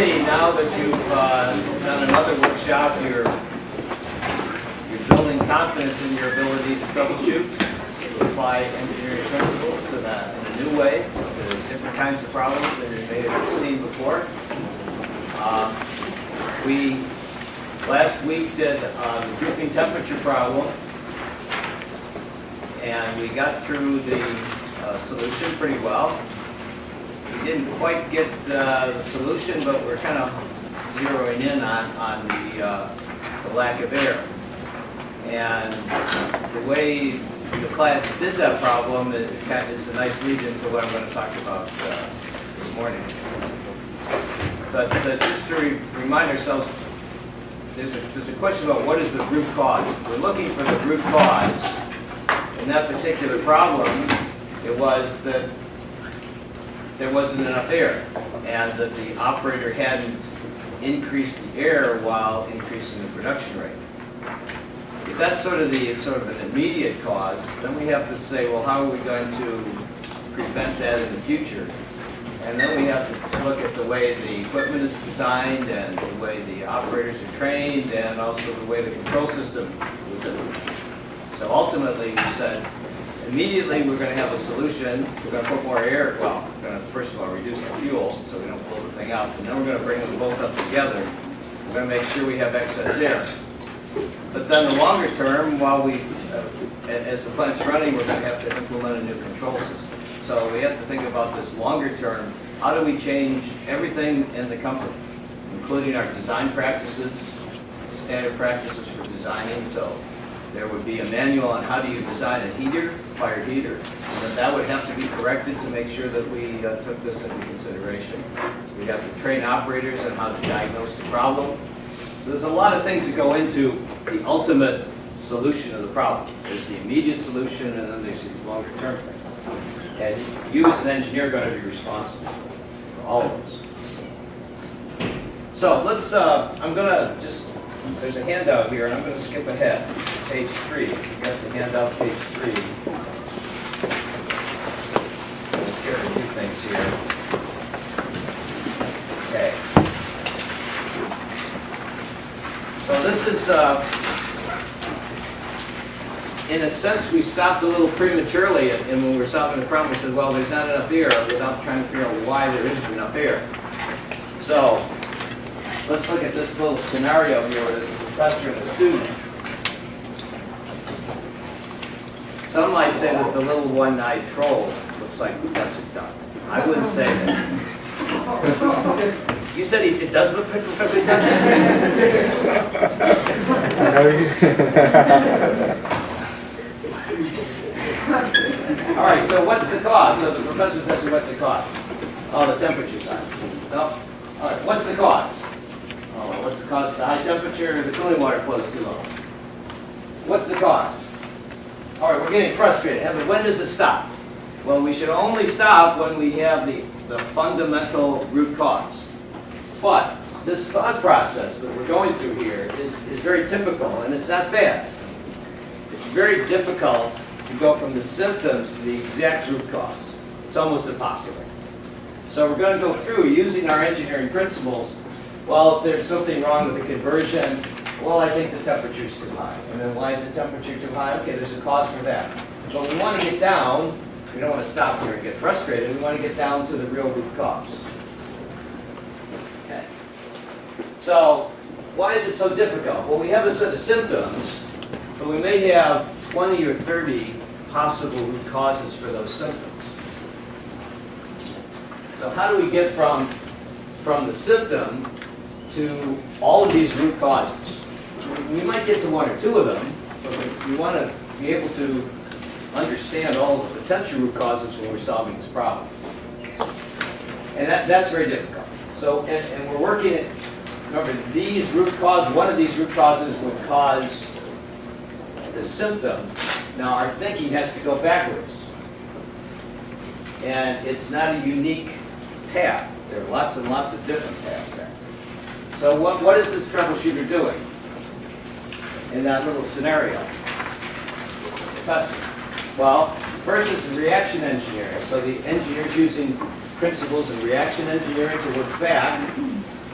hopefully, now that you've uh, done another workshop, you're, you're building confidence in your ability to troubleshoot, apply engineering principles in a, in a new way to different kinds of problems than you may have seen before. Um, We, last week, did uh, the drooping temperature problem, and we got through the uh, solution pretty well. Didn't quite get uh, the solution, but we're kind of zeroing in on, on the, uh, the lack of air. And the way the class did that problem, it is a nice lead into what I'm going to talk about uh, this morning. But uh, just to re- remind ourselves, there's a, there's a question about what is the root cause. We're looking for the root cause. In that particular problem, it was that there wasn't enough air, and that the operator hadn't increased the air while increasing the production rate. If that's sort of the, sort of an immediate cause, then we have to say, well, how are we going to prevent that in the future? And then we have to look at the way the equipment is designed, and the way the operators are trained, and also the way the control system implemented. So ultimately, we said, immediately, we're gonna have a solution, we're gonna put more air, well, we're gonna, first of all, reduce the fuel, so we don't blow the thing out, and then we're gonna bring them both up together. We're gonna make sure we have excess air. But then the longer term, while we, uh, as the plant's running, we're gonna have to implement a new control system. So we have to think about this longer term, how do we change everything in the company, including our design practices, standard practices for designing, so there would be a manual on how do you design a heater, fire heater, and that would have to be corrected to make sure that we uh, took this into consideration. We'd have to train operators on how to diagnose the problem. So there's a lot of things that go into the ultimate solution of the problem. There's the immediate solution, and then there's these longer term things. And you as an engineer are going to be responsible for all of those. So let's, uh, I'm going to just, there's a handout here, and I'm going to skip ahead, to page three. You have got the handout, page three. I'll Skip a few things here. Okay. So this is, uh, in a sense, we stopped a little prematurely, and and when we were solving the problem, we said, well, there's not enough air, without trying to figure out why there isn't enough air. So, let's look at this little scenario here where there's a professor and a student. Some might say that the little one-eyed troll looks like Professor Duck. I wouldn't say that. You said he- it does look like Professor Duck? All right, so what's the cause? So the professor says, what's the cause? Oh, the temperature science. No. All right, what's the cause? What's the cause of the high temperature? The cooling water flows too low. What's the cause? All right, we're getting frustrated. When does it stop? Well, we should only stop when we have the, the fundamental root cause. But this thought process that we're going through here is, is very typical, and it's not bad. It's very difficult to go from the symptoms to the exact root cause. It's almost impossible. So we're going to go through using our engineering principles. Well, if there's something wrong with the conversion, well, I think the temperature's too high. And then why is the temperature too high? Okay, there's a cause for that. But we want to get down, we don't want to stop here and get frustrated, we want to get down to the real root cause. Okay. So, why is it so difficult? Well, we have a set of symptoms, but we may have 20 or 30 possible root causes for those symptoms. So how do we get from, from the symptom to all of these root causes? We might get to one or two of them, but we- want to be able to understand all of the potential root causes when we're solving this problem. And that, that's very difficult. So, and, and we're working, at- remember, these root causes, one of these root causes would cause the symptom. Now, our thinking has to go backwards. And it's not a unique path. There are lots and lots of different paths there. So what, what is this troubleshooter doing in that little scenario? Professor? Well, first it's reaction engineering. So the engineer's using principles of reaction engineering to look back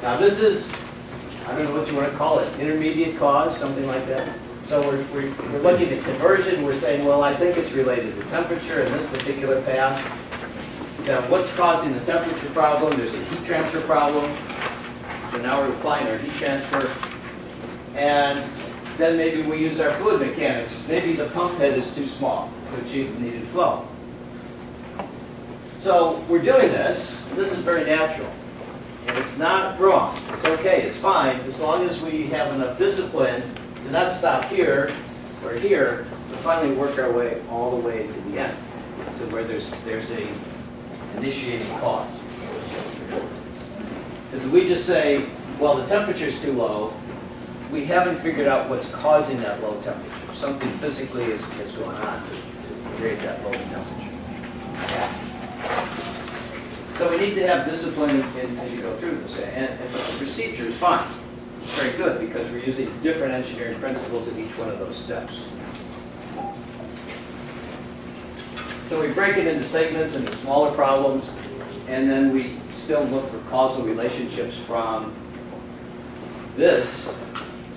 Now, this is, I don't know what you want to call it, intermediate cause, something like that. So we're, we're, we're looking at conversion, we're saying, well, I think it's related to temperature in this particular path. Now, what's causing the temperature problem? There's a heat transfer problem. Applying our heat transfer. And then maybe we use our fluid mechanics. Maybe the pump head is too small to achieve the needed flow. So we're doing this. This is very natural. And it's not wrong. It's okay. It's fine as long as we have enough discipline to not stop here or here, to finally work our way all the way to the end, to where there's there's a initiating cause. Because we just say, well, the temperature's too low, we haven't figured out what's causing that low temperature. Something physically is, is going on to, to create that low temperature. So we need to have discipline in, as you go through this. And, and the procedure is fine. It's very good because we're using different engineering principles in each one of those steps. So we break it into segments into smaller problems, and then we still look for causal relationships from this.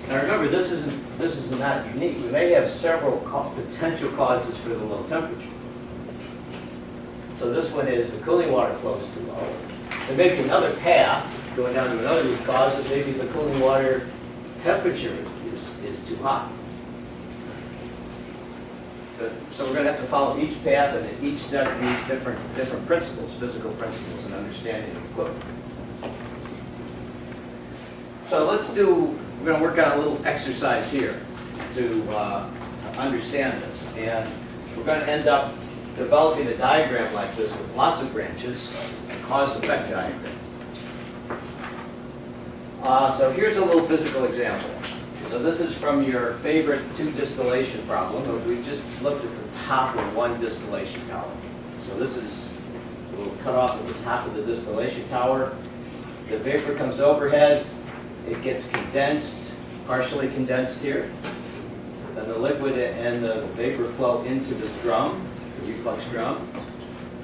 Now remember, this isn't this is not unique. We may have several potential causes for the low temperature. So this one is the cooling water flows too low. There may be another path going down to another cause, that maybe the cooling water temperature is, is too hot. So we're going to have to follow each path and each step use different, different principles, physical principles and understanding of equipment. So let's do, we're going to work on a little exercise here to uh, understand this. And we're going to end up developing a diagram like this with lots of branches, a cause-effect diagram. Uh, so here's a little physical example. So this is from your favorite two distillation problem. We just looked at the top of one distillation tower. So this is a little cut off at the top of the distillation tower. The vapor comes overhead. It gets condensed, partially condensed here. Then the liquid and the vapor flow into this drum, the reflux drum.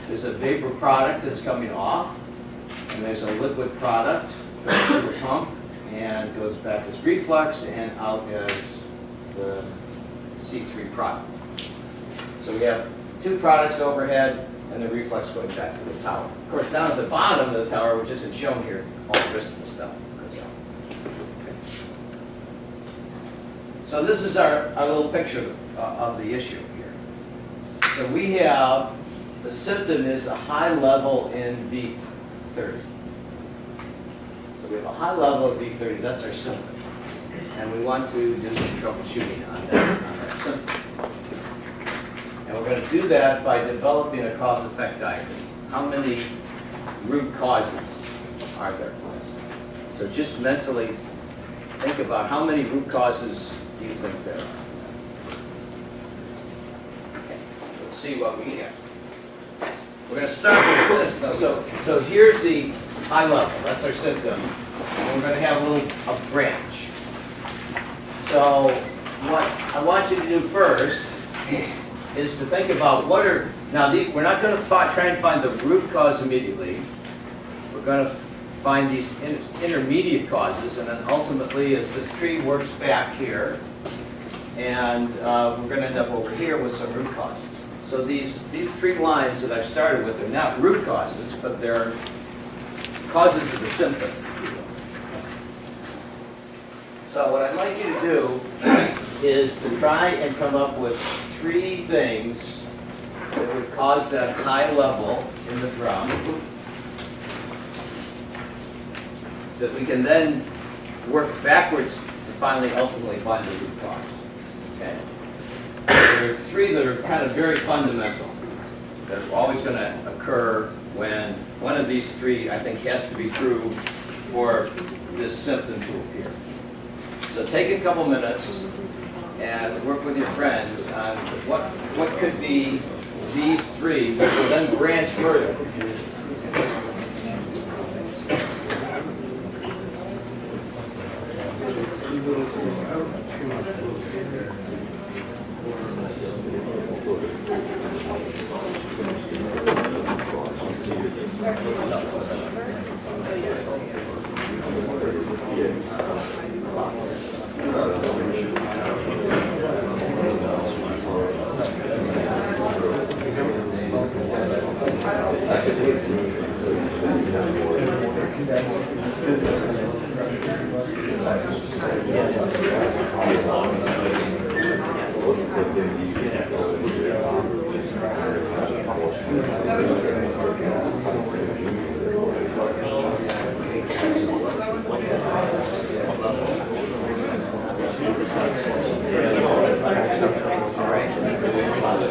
There's a vapor product that's coming off, and there's a liquid product to the pump and goes back as reflux and out as the C3 product. So we have two products overhead and the reflux going back to the tower. Of course, down at the bottom of the tower, which isn't shown here, all the rest of the stuff goes out. Okay. So this is our, our little picture uh, of the issue here. So we have, the symptom is a high level in V30. We have a high level of V30, that's our symptom. And we want to do some troubleshooting on that, on that symptom. And we're going to do that by developing a cause-effect diagram. How many root causes are there? So just mentally think about how many root causes do you think there are? Okay, let's see what we have. We're going to start with this. So, so here's the high level. That's our symptom. And we're going to have a little a branch. So what I want you to do first is to think about what are, now the, we're not going to try and find the root cause immediately. We're going to find these in, intermediate causes and then ultimately as this tree works back here and uh, we're going to end up over here with some root causes. So these, these three lines that I've started with are not root causes, but they're causes of the symptom. So what I'd like you to do is to try and come up with three things that would cause that high level in the drum that we can then work backwards to finally ultimately find the root cause. Okay? There are three that are kind of very fundamental that are always going to occur of these three, I think, has to be true for this symptom to appear. So take a couple minutes and work with your friends on what, what could be these three, which will then branch further.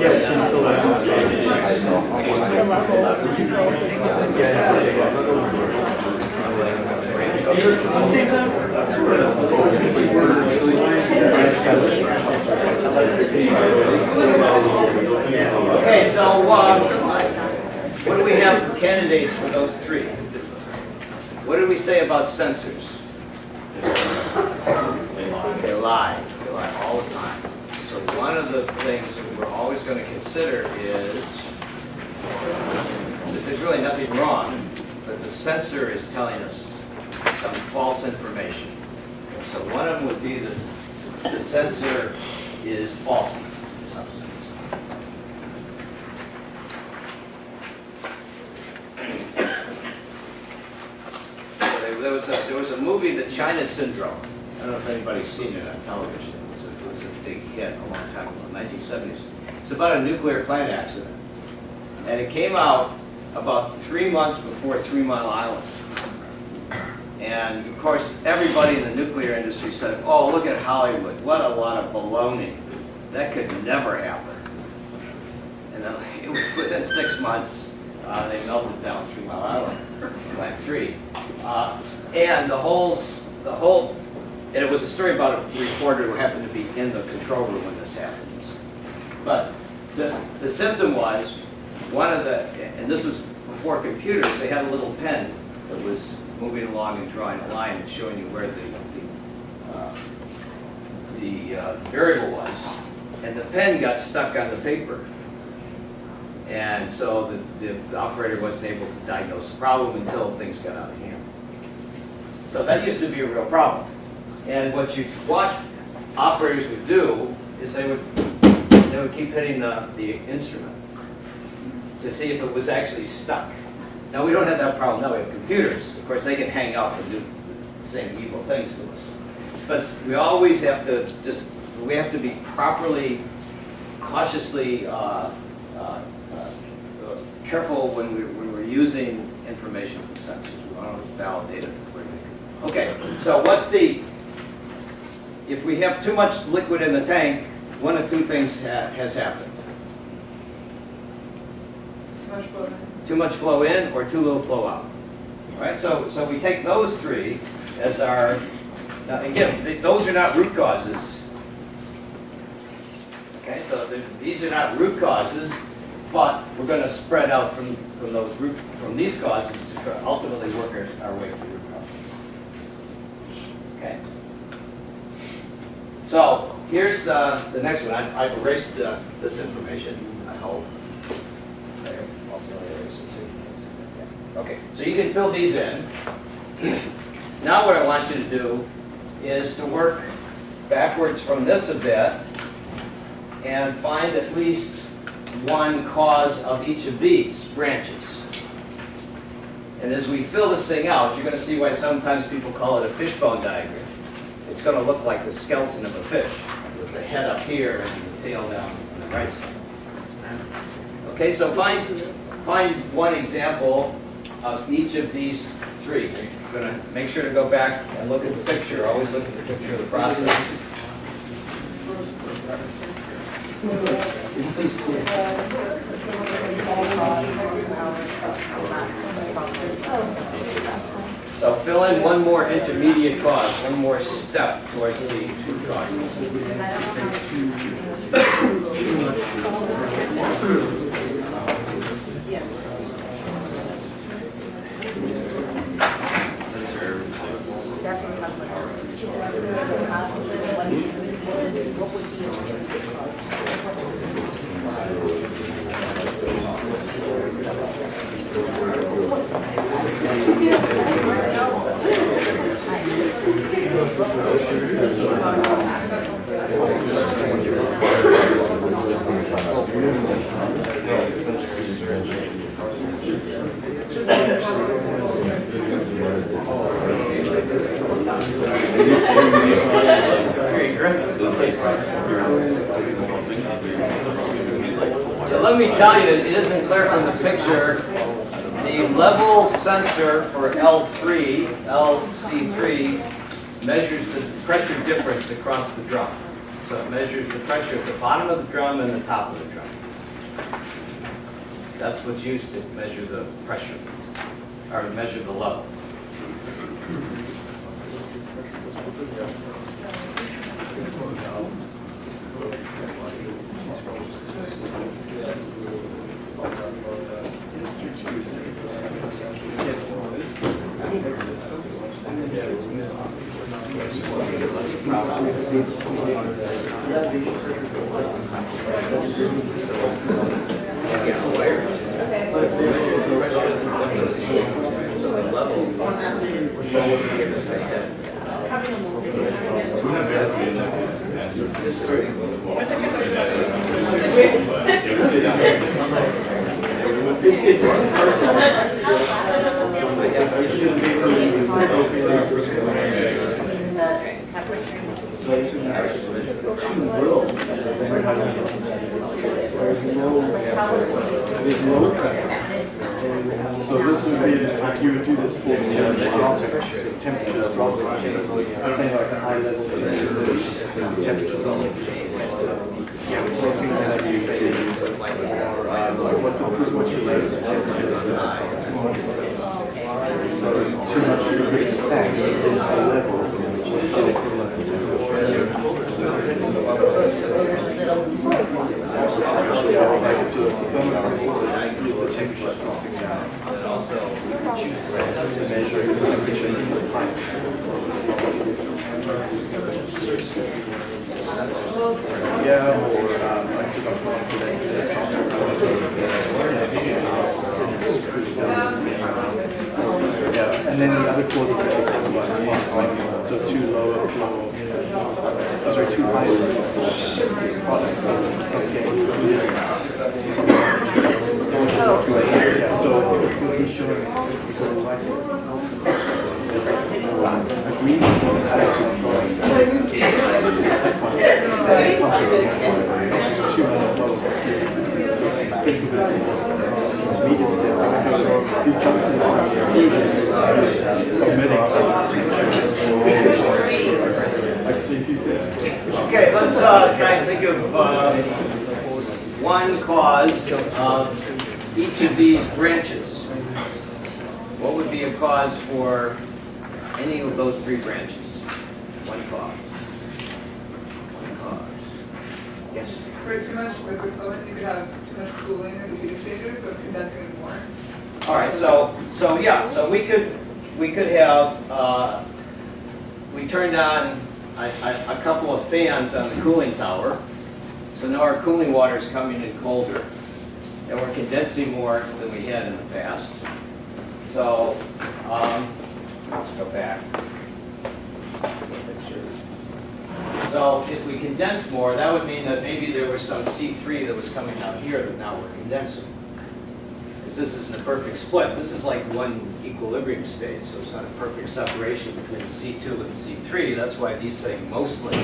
Yes, he's still Okay, so, uh, what do we have for candidates for those three? What did we say about sensors? They lie, they lie all the time. So one of the things that we're always gonna consider is that there's really nothing wrong, but the sensor is telling us some false information. So one of them would be that the sensor is faulty in some sense. There there was a, there was a movie, The China Syndrome. I don't know if anybody's seen it on television. It was a, it was a big hit a long time ago, 1970s. It's about a nuclear plant accident. And it came out about three months before Three Mile Island. And of course, everybody in the nuclear industry said, oh, look at Hollywood, what a lot of baloney. That could never happen. And then it was within six months, uh, they melted down Three Mile Island, Plant Three. Uh, and the whole, the whole, and it was a story about a reporter who happened to be in the control room when this happened. But the, the symptom was, one of the, and this was before computers, they had a little pen that was moving along and drawing a line and showing you where the, the, uh, the uh, variable was. And the pen got stuck on the paper. And so the, the operator wasn't able to diagnose the problem until things got out of hand. So that used to be a real problem. And what you'd watch operators would do is they would, they would keep hitting the, the instrument to see if it was actually stuck. Now, we don't have that problem now, we have computers. Of course, they can hang out and do the same evil things to us. But we always have to just, we have to be properly, cautiously uh, uh, careful when we- when we're using information from sensors. We want to validate it before we. Okay, so what's the, if we have too much liquid in the tank, one of two things ha- has happened. Too much blood. Too much flow in or too little flow out. All right, so, so we take those three as our, now again, th- those are not root causes. Okay, so these are not root causes, but we're gonna spread out from, from those root, from these causes to ultimately work our, our way to root causes. Okay? So, here's the, the next one, I- I've erased uh, this information, I hope. Okay, so you can fill these in. Now what I want you to do is to work backwards from this a bit and find at least one cause of each of these branches. And as we fill this thing out, you're going to see why sometimes people call it a fishbone diagram. It's going to look like the skeleton of a fish, with the head up here and the tail down on the right side. Okay, so find, find one example of each of these three. You're going to make sure to go back and look at the picture, always look at the picture of the process. So fill in one more intermediate cause, one more step towards the two causes. Cause of each of these branches. What would be a cause for any of those three branches? One cause. One cause. Yes? For too much liquid fluid, you could have too much cooling in the heat exchanger, so it's condensing more. All right, so, so yeah, so we could, we could have, uh, we turned on a, a, a couple of fans on the cooling tower. So now our cooling water is coming in colder, and we're condensing more than we had in the past. So, um, let's go back. So if we condense more, that would mean that maybe there was some C3 that was coming out here that now we're condensing. Because this isn't a perfect split, this is like one equilibrium state, so it's not a perfect separation between C2 and C3, that's why these say mostly.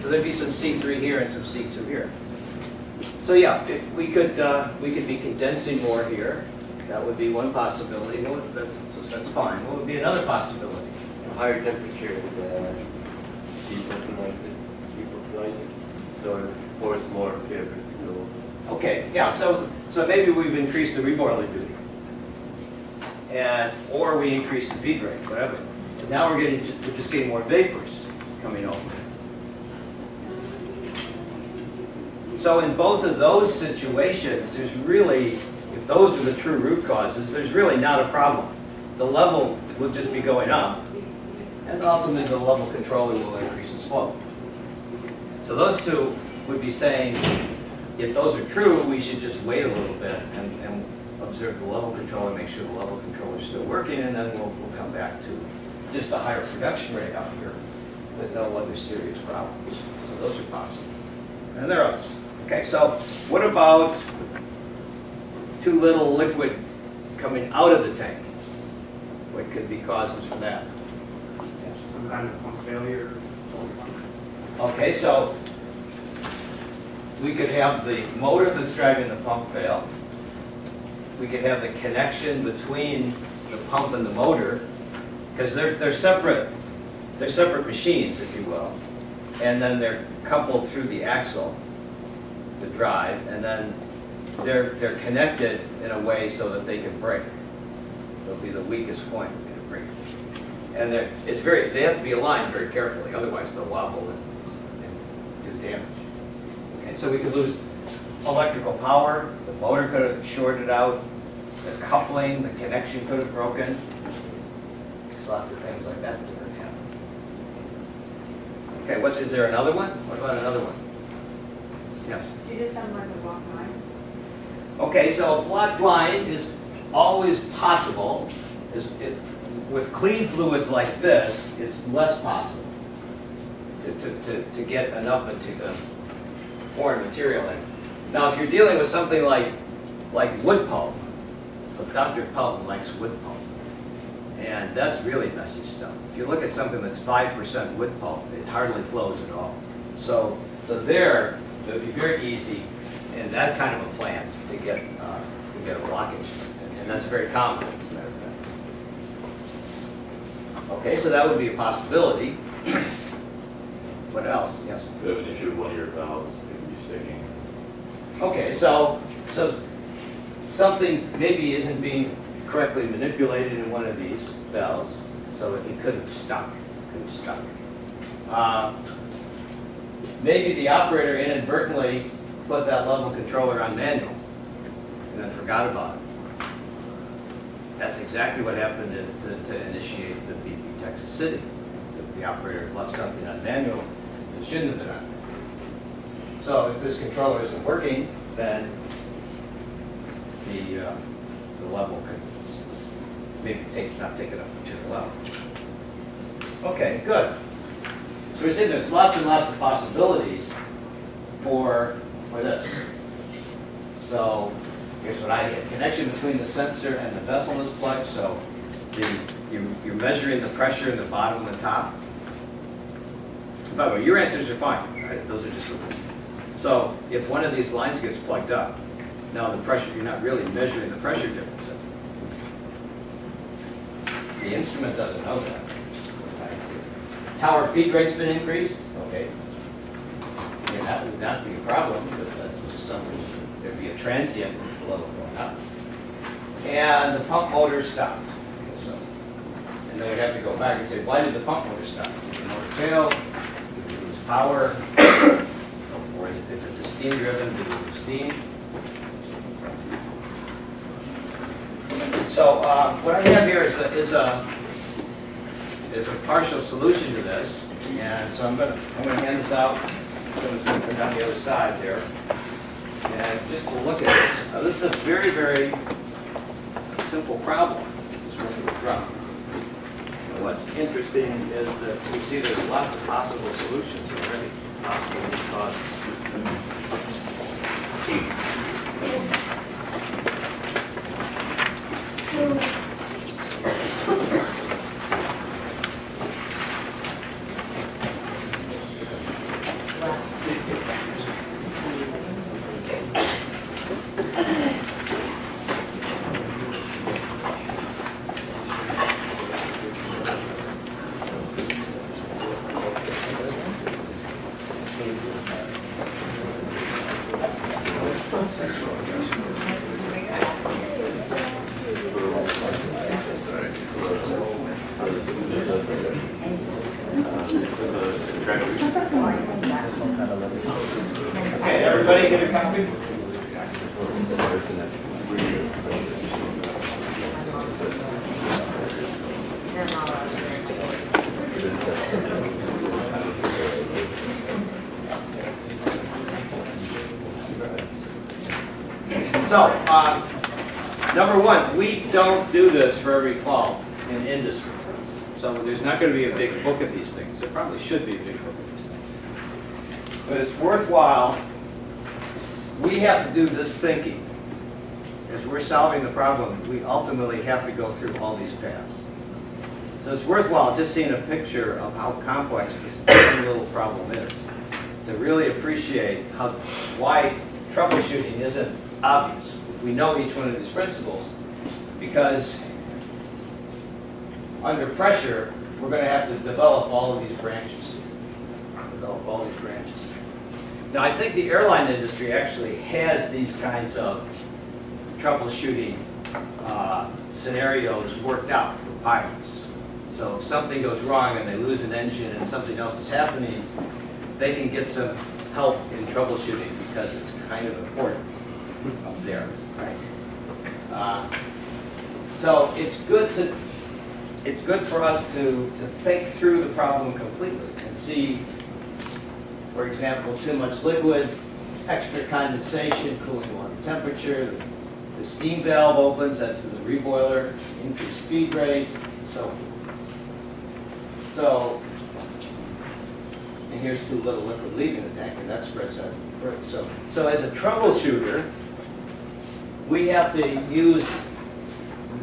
So there'd be some C3 here and some C2 here. So yeah, if we could, uh, we could be condensing more here, that would be one possibility, that's, that's fine. What would be another possibility? A higher temperature would uh, it, so it force more vapor to go. Okay, yeah, so, so maybe we've increased the reboiler duty. and, or we increase the feed rate, whatever. And now we're getting, we're just getting more vapors coming over. So in both of those situations, there's really, if those are the true root causes, there's really not a problem. The level will just be going up, and ultimately the level controller will increase its flow. So those two would be saying, if those are true, we should just wait a little bit and, and observe the level controller, make sure the level controller is still working, and then we'll, we'll come back to just a higher production rate out here with no other serious problems. So those are possible. And there are others. Okay, so what about too little liquid coming out of the tank? What could be causes for that? some kind of pump failure. Okay, so we could have the motor that's driving the pump fail. We could have the connection between the pump and the motor, because they're, they're separate, they're separate machines, if you will. And then they're coupled through the axle, the drive, and then they're, they're connected in a way so that they can break. They'll be the weakest point in a break. And it's very, they have to be aligned very carefully, otherwise they'll wobble and, and do damage. Okay, so we could lose electrical power, the motor could have shorted out, the coupling, the connection could have broken. There's lots of things like that that could happen. Okay, what's, there another one? What about another one? Yes? You just sound like a walk line. Okay, so a blocked line is always possible, is, it, with clean fluids like this, it's less possible to, to, to, to get enough mate- uh, foreign material in. Now, if you're dealing with something like, like wood pulp, so Dr. Pelton likes wood pulp, and that's really messy stuff. If you look at something that's five percent wood pulp, it hardly flows at all. So, so there, it would be very easy in that kind of a plant to get, uh, to get a blockage, and- that's very common, as a matter of fact. Okay, so that would be a possibility. What else? Yes? You have an issue with one of your valves, can be sticking. Okay, so, so something maybe isn't being correctly manipulated in one of these valves, so it could have stuck, could have stuck. Uh, Maybe the operator inadvertently put that level controller on manual and then forgot about it. That's exactly what happened to, to- to initiate the BP Texas City. The- The operator left something on manual that shouldn't have been on. So if this controller isn't working, then the, uh, the level could maybe take, not take enough material out. Okay, good. So we see there's lots and lots of possibilities for, for this. So here's what I get. Connection between the sensor and the vessel is plugged, so the, you- you're measuring the pressure in the bottom and the top. By the way, your answers are fine, right? Those are just, so if one of these lines gets plugged up, now the pressure, you're not really measuring the pressure difference. The instrument doesn't know that. Tower feed rate's been increased, okay. Yeah, that would not be a problem, but that's just something, there'd be a transient level going up. And the pump motor stopped, so. And then we'd have to go back and say, why did the pump motor stop? Did the motor fail? Did we lose power? Or if it's a steam driven, did we lose steam? So, uh, what I have here is a, is a, there's a partial solution to this, and so I'm going to I'm going to hand this out. Someone's going to come down the other side there, and just to look at this. Now this is a very very simple problem. What's interesting is that we see there's lots of possible solutions already, possible root. Every fall in industry. So there's not going to be a big book of these things. There probably should be a big book of these things. But it's worthwhile. We have to do this thinking. As we're solving the problem, we ultimately have to go through all these paths. So it's worthwhile just seeing a picture of how complex this little problem is to really appreciate how, why troubleshooting isn't obvious if we know each one of these principles. Because under pressure, we're going to have to develop all of these branches. Develop all these branches. Now, I think the airline industry actually has these kinds of troubleshooting uh, scenarios worked out for pilots. So if something goes wrong and they lose an engine and something else is happening, they can get some help in troubleshooting because it's kind of important up there, right? Uh, So it's good to, it's good for us to, to think through the problem completely and see, for example, too much liquid, extra condensation, cooling water temperature, the steam valve opens, that's the reboiler, increased feed rate, so. So, and here's too little liquid leaving the tank, and that spreads out. So, so as a troubleshooter, we have to use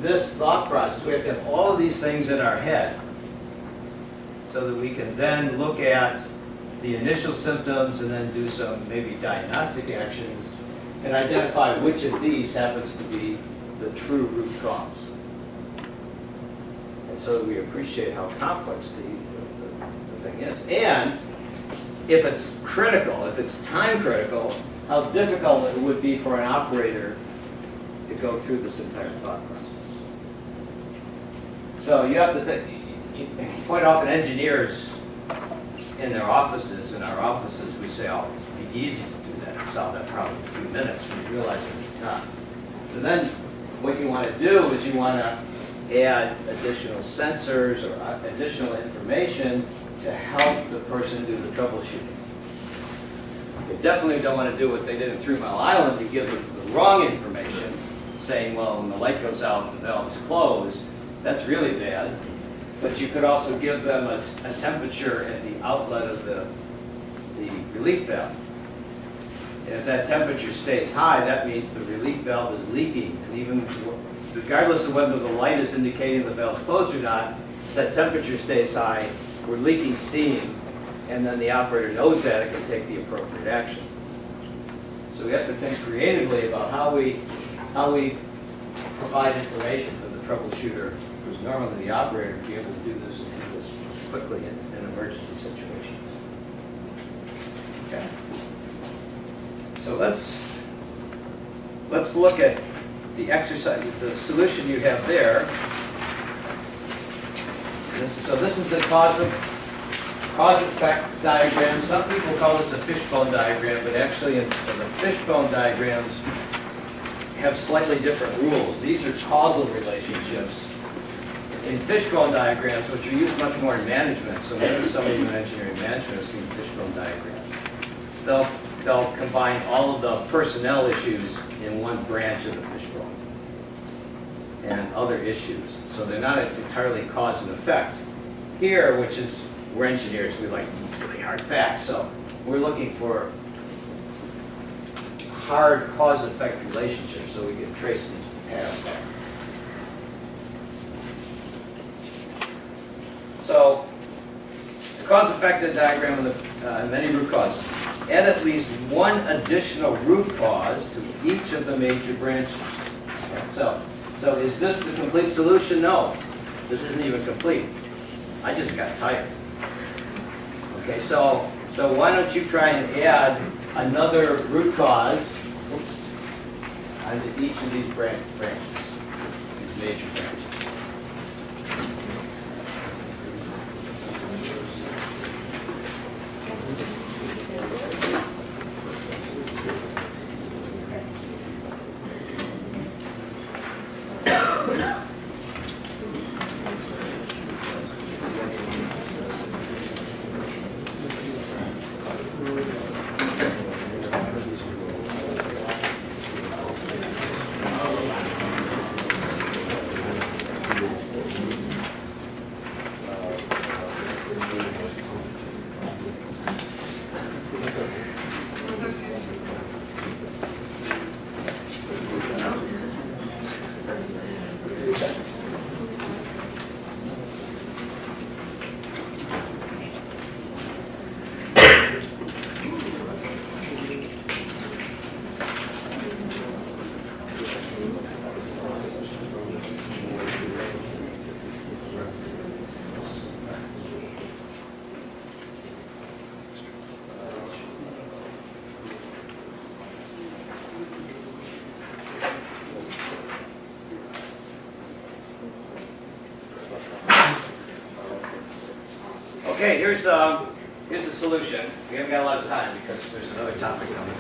this thought process. We have to have all of these things in our head so that we can then look at the initial symptoms and then do some maybe diagnostic actions and identify which of these happens to be the true root cause. And so we appreciate how complex the, the, the thing is. And if it's critical, if it's time critical, how difficult it would be for an operator to go through this entire thought process. So you have to think, quite often engineers in their offices, in our offices, we say, oh, it'd be easy to do that, solve that problem in a few minutes, We realize that it's not. So then, what you want to do is you want to add additional sensors or uh, additional information to help the person do the troubleshooting. You definitely don't want to do what they did in Three Mile Island, to give them the wrong information, saying, well, when the light goes out, the valve is closed, that's really bad. But you could also give them a temperature at the outlet of the, the relief valve. And if that temperature stays high, that means the relief valve is leaking. And even regardless of whether the light is indicating the valve's closed or not, if that temperature stays high, we're leaking steam, and then the operator knows that, it can take the appropriate action. So we have to think creatively about how we, how we provide information for the troubleshooter, normally the operator, to be able to do this this quickly in, in emergency situations. Okay. So let's, let's look at the exercise, the solution you have there. This, so this is the cause of, cause effect diagram. Some people call this a fishbone diagram, but actually in, in the fishbone diagrams have slightly different rules. These are causal relationships. In fishbone diagrams, which are used much more in management, so maybe somebody in engineering management has seen fishbone diagrams. They'll, they'll combine all of the personnel issues in one branch of the fishbone and other issues. So they're not entirely cause and effect. Here, which is, we're engineers, we like really hard facts, so we're looking for hard cause-effect relationships so we can trace these paths back. So, the cause-effect diagram of the uh, many root causes. Add at least one additional root cause to each of the major branches. So, so is this the complete solution? No, this isn't even complete. I just got tired. Okay, so, so why don't you try and add another root cause, oops, onto each of these bran- branches, these major branches. Okay, here's, um, here's the solution. We haven't got a lot of time because there's another topic coming.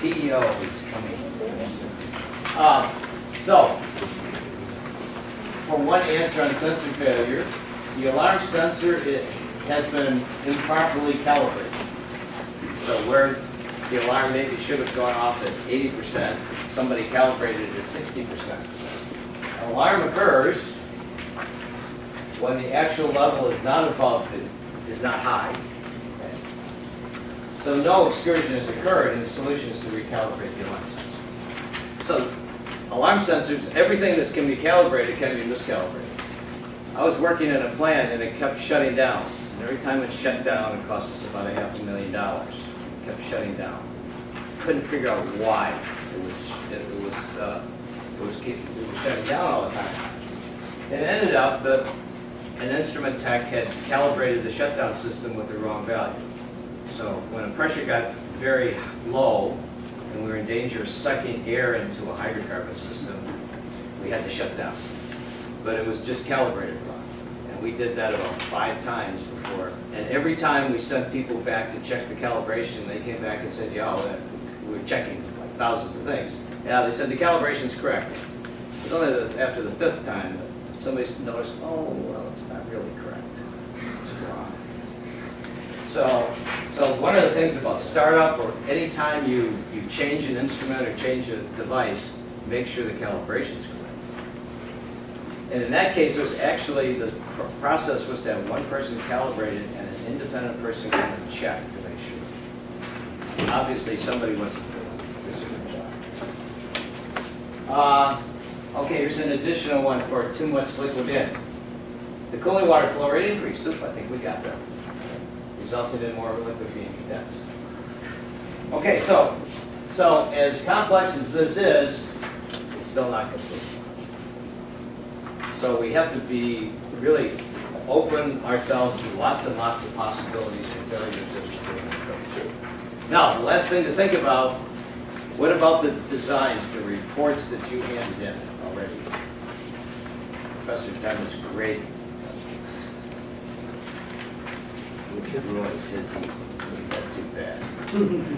PEO is coming. Um, so, for one answer on sensor failure, the alarm sensor, it has been improperly calibrated. So where the alarm maybe should have gone off at eighty percent, somebody calibrated it at sixty percent. An alarm occurs when the actual level is not above, the- is not high. So no excursion has occurred, and the solution is to recalibrate the alarm sensors. So alarm sensors, everything that can be calibrated can be miscalibrated. I was working in a plant and it kept shutting down. And every time it shut down, it cost us about a half a million dollars. It kept shutting down. Couldn't figure out why it was, it was, uh, it was it was shutting down all the time. It ended up that an instrument tech had calibrated the shutdown system with the wrong value. So when the pressure got very low and we were in danger of sucking air into a hydrocarbon system, we had to shut down. But it was just calibrated wrong. And we did that about five times before. And every time we sent people back to check the calibration, they came back and said, yeah, uh, we were checking like thousands of things. Yeah, they said the calibration's correct. It was only after the fifth time that somebody noticed, oh, well, it's not really correct. It's wrong. So, so one of the things about startup or anytime you, you change an instrument or change a device, make sure the calibration's correct. And in that case, it was actually, the pr- process was to have one person calibrate it and an independent person kind of check to make sure. Obviously, somebody wasn't doing this. Uh, okay, here's an additional one for too much liquid in. The cooling water flow rate increased, Oop, I think we got there. Resulted in more liquid being condensed. Okay, so, so as complex as this is, it's still not complete. So we have to be really open ourselves to lots and lots of possibilities and failures as we're troubleshooting. Now, the last thing to think about, what about the designs, the reports that you handed in? Professor Dunn was great. Says he isn't that too bad.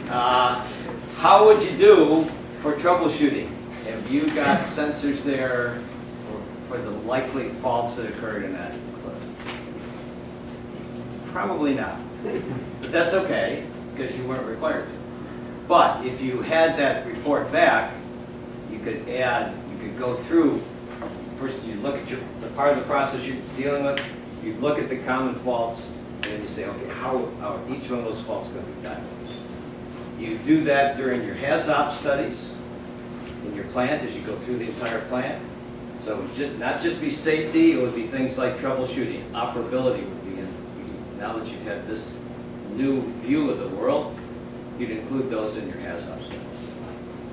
Uh, How would you do for troubleshooting? Have you got sensors there for- for the likely faults that occurred in that? Probably not. But that's okay, because you weren't required to. But if you had that report back, you could add, you could go through, first you look at your, the part of the process you're dealing with, you look at the common faults, and then you say, okay, how, are each one of those faults going to be diagnosed? You do that during your HAZOP studies in your plant, as you go through the entire plant. So it would not just be safety, it would be things like troubleshooting, operability would be in, now that you've this new view of the world, you'd include those in your HAZOP studies.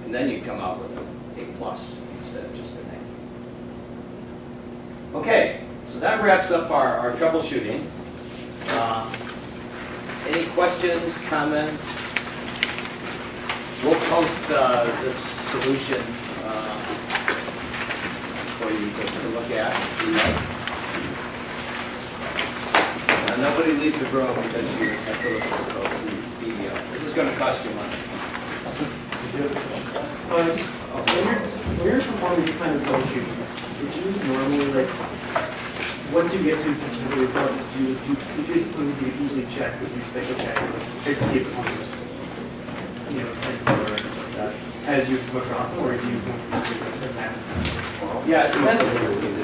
And then you'd come out with a plus instead of just. Okay, so that wraps up our, our troubleshooting. Uh, Any questions, comments? We'll post uh, this solution uh, for you to to look at. Nobody leave the room because you have to look at the this is gonna cost you money. Uh, so you're- when you're performing this kind of troubleshooting, would you normally like, once you get to the result, do you, do you, do you do you usually check, would you say, okay, let's check to see if it was, you know, or like that, as you come across, them, or do you this and that? Yeah, it depends,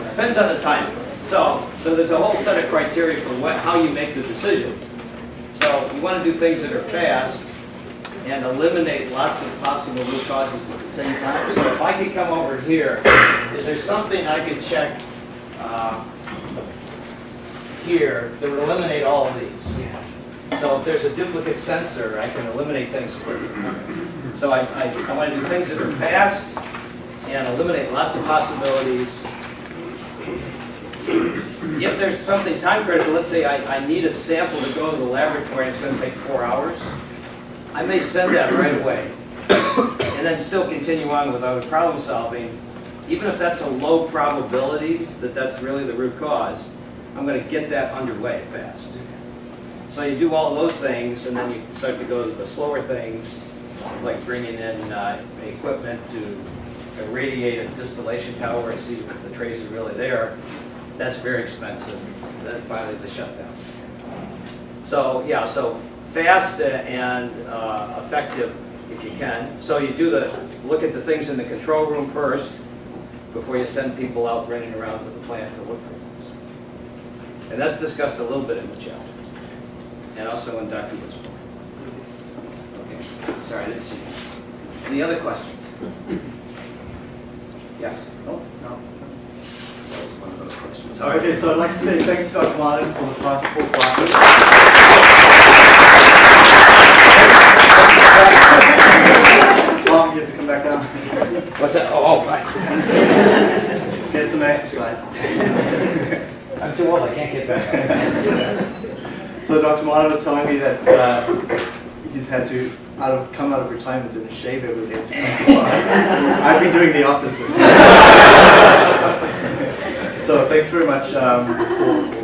depends on the time. So, so there's a whole set of criteria for what, how you make the decisions. So you want to do things that are fast and eliminate lots of possible root causes at the same time. So if I could come over here, is there something I could check uh, here that would eliminate all of these? So if there's a duplicate sensor, I can eliminate things quickly. So I, I, I want to do things that are fast and eliminate lots of possibilities. If there's something time critical, let's say I, I need a sample to go to the laboratory, and it's gonna take four hours, I may send that right away. And then still continue on with other problem solving. Even if that's a low probability that that's really the root cause, I'm gonna get that underway fast. So you do all those things, and then you start to go to the slower things, like bringing in uh, equipment to irradiate a distillation tower and see if the trace is really there. That's very expensive. Then finally the shutdown. So, yeah, so fast and uh, effective if you can. So you do the, look at the things in the control room first before you send people out running around to the plant to look for things. And that's discussed a little bit in the challenge. And also in Dr. Wood's book. Okay, sorry, I didn't see you. Any other questions? Yes? No? No? That was one of those questions. Okay, so I'd like to say thanks to Dr. Martin for the past four classes. You have to come back down. What's that? Oh, oh, right. Get some exercise. I'm too old, I can't get back. So Dr. Martin was telling me that uh, he's had to out of, come out of retirement and shave every day. I've been doing the opposite. so thanks very much um, for,